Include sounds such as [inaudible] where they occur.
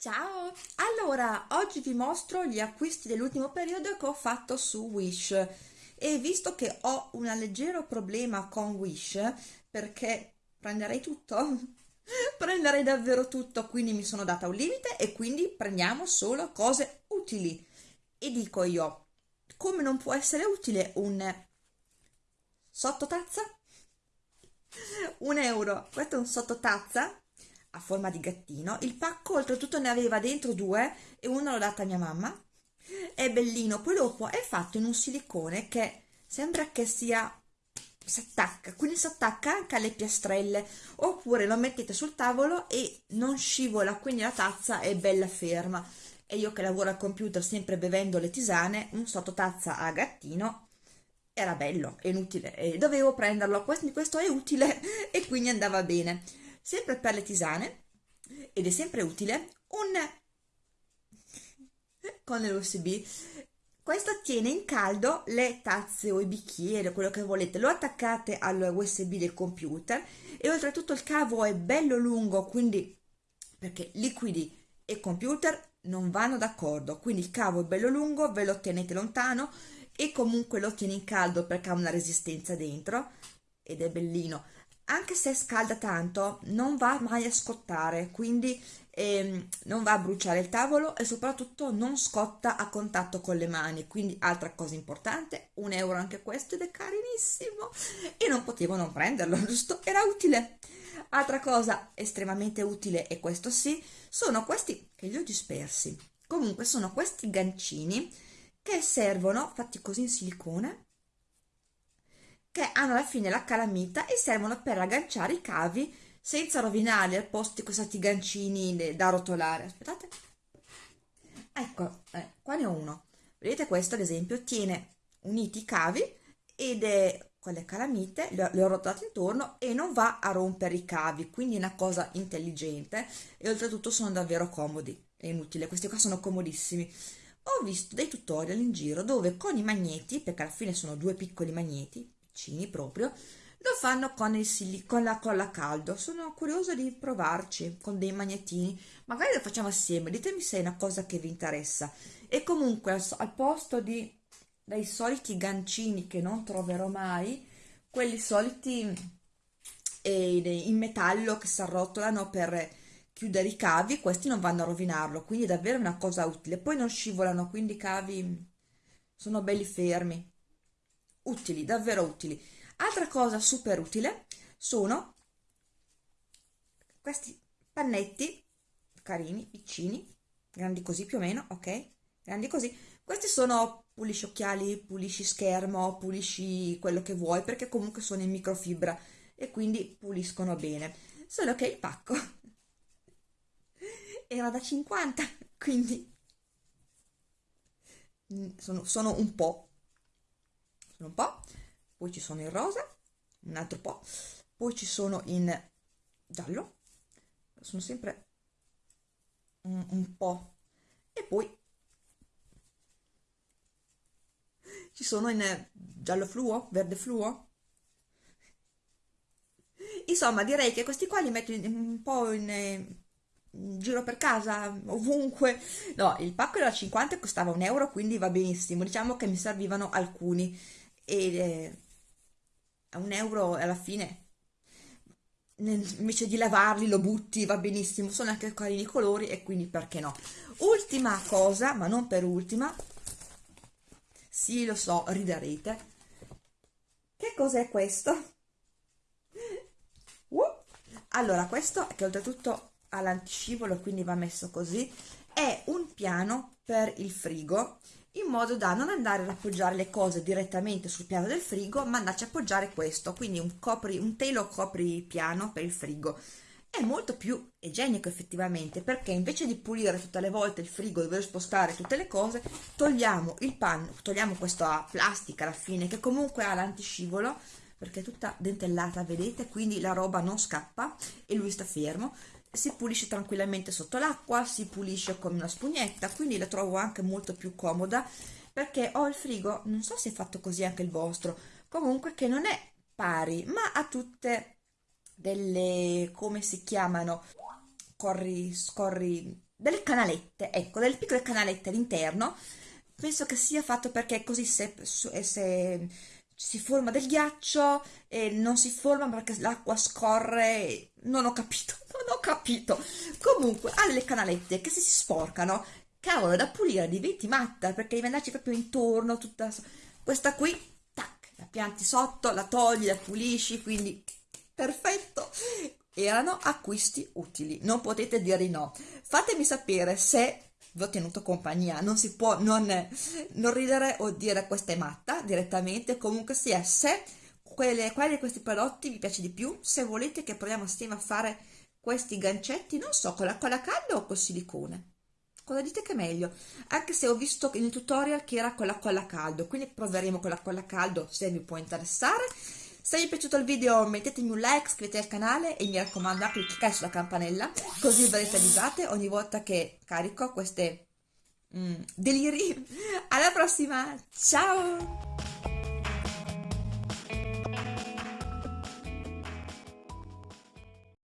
Ciao! Allora, oggi vi mostro gli acquisti dell'ultimo periodo che ho fatto su Wish e visto che ho un leggero problema con Wish perché prenderei tutto, [laughs] prenderei davvero tutto, quindi mi sono data un limite e quindi prendiamo solo cose utili. E dico io, come non può essere utile un sottotazza? [laughs] Un euro, questo è un sottotazza a forma di gattino. Il pacco oltretutto ne aveva dentro due e uno l'ho data a mia mamma. È bellino, poi dopo è fatto in un silicone che sembra che sia si attacca, quindi si attacca anche alle piastrelle. Oppure lo mettete sul tavolo e non scivola, quindi la tazza è bella ferma. E io che lavoro al computer sempre bevendo le tisane, un sottotazza a gattino era bello, è inutile, e dovevo prenderlo, questo è utile [laughs] e quindi andava bene sempre per le tisane ed è sempre utile un con l'USB questo tiene in caldo le tazze o i bicchieri quello che volete. Lo attaccate al USB del computer e oltretutto il cavo è bello lungo quindi perché liquidi e computer non vanno d'accordo. Quindi il cavo è bello lungo ve lo tenete lontano e comunque lo tiene in caldo perché ha una resistenza dentro ed è bellino anche se scalda tanto non va mai a scottare quindi ehm, non va a bruciare il tavolo e soprattutto non scotta a contatto con le mani. Quindi altra cosa importante un euro anche questo ed è carinissimo. E non potevo non prenderlo [laughs] giusto? Era utile. Altra cosa estremamente utile e questo sì sono questi che li ho dispersi. Comunque sono questi gancini che servono fatti così in silicone che hanno alla fine la calamita e servono per agganciare i cavi senza rovinarli al posto di questi gancini da rotolare. Aspettate. Ecco, eh, qua ne ho uno. Vedete questo ad esempio tiene uniti i cavi ed è con le calamite, le, le ho rotolate intorno e non va a rompere i cavi, quindi è una cosa intelligente e oltretutto sono davvero comodi, è inutile, questi qua sono comodissimi. Ho visto dei tutorial in giro dove con i magneti, perché alla fine sono due piccoli magneti, piccini proprio, lo fanno con, il con la colla a caldo. Sono curiosa di provarci con dei magnetini. Magari lo facciamo assieme, ditemi se è una cosa che vi interessa. E comunque al, al posto di, dei soliti gancini che non troverò mai, quelli soliti in metallo che si arrotolano per chiudere i cavi, questi non vanno a rovinarlo, quindi è davvero una cosa utile. Poi non scivolano, quindi i cavi sono belli fermi utili, davvero utili. Altra cosa super utile sono questi pannetti carini, piccini, grandi così più o meno, ok? Grandi così. Questi sono pulisci occhiali, pulisci schermo, pulisci quello che vuoi perché comunque sono in microfibra e quindi puliscono bene. Solo che il pacco [laughs] era da 50, quindi mm, sono, sono un po' un po', poi ci sono in rosa, un altro po', poi ci sono in giallo, sono sempre un, un po', e poi ci sono in giallo fluo, verde fluo. Insomma, direi che questi qua li metto un po' in, in giro per casa, ovunque. No, il pacco era 50 e costava un euro, quindi va benissimo. Diciamo che mi servivano alcuni e eh, a un euro alla fine invece di lavarli lo butti va benissimo sono anche carini i colori e quindi perché no. Ultima cosa ma non per ultima sì lo so riderete. Che cos'è questo? Uh! allora questo che oltretutto ha l'antiscivolo quindi va messo così è un piano per il frigo in modo da non andare ad appoggiare le cose direttamente sul piano del frigo ma andarci a appoggiare questo quindi un, copri, un telo copri piano per il frigo. È molto più igienico effettivamente perché invece di pulire tutte le volte il frigo dover spostare tutte le cose togliamo il panno togliamo questa plastica alla fine che comunque ha l'antiscivolo perché è tutta dentellata vedete? Quindi la roba non scappa e lui sta fermo si pulisce tranquillamente sotto l'acqua, si pulisce con una spugnetta, quindi la trovo anche molto più comoda perché ho il frigo, non so se è fatto così anche il vostro, comunque che non è pari, ma ha tutte delle, come si chiamano, corri, scorri, delle canalette, ecco, delle piccole canalette all'interno. Penso che sia fatto perché così se, se si forma del ghiaccio e non si forma perché l'acqua scorre. Non ho capito, [laughs] non ho capito. Comunque, ha delle canalette che se si sporcano, cavolo, da pulire diventi matta perché devi andarci proprio intorno. Tutta questa qui, tac, la pianti sotto, la togli, la pulisci, quindi perfetto erano acquisti utili, non potete dire di no. Fatemi sapere se vi ho tenuto compagnia, non si può non, non ridere o dire questa è matta direttamente, comunque sia, se quelle, quali di questi prodotti vi piace di più, se volete che proviamo assieme a fare questi gancetti, non so, con la colla calda o col silicone. Cosa dite che è meglio? Anche se ho visto nel tutorial che era con la colla caldo, quindi proveremo con la colla caldo se vi può interessare se vi è piaciuto il video mettetemi un like, iscrivetevi al canale e mi raccomando anche di cliccare sulla campanella così verrete avvisate ogni volta che carico queste mm, deliri. Alla prossima, ciao!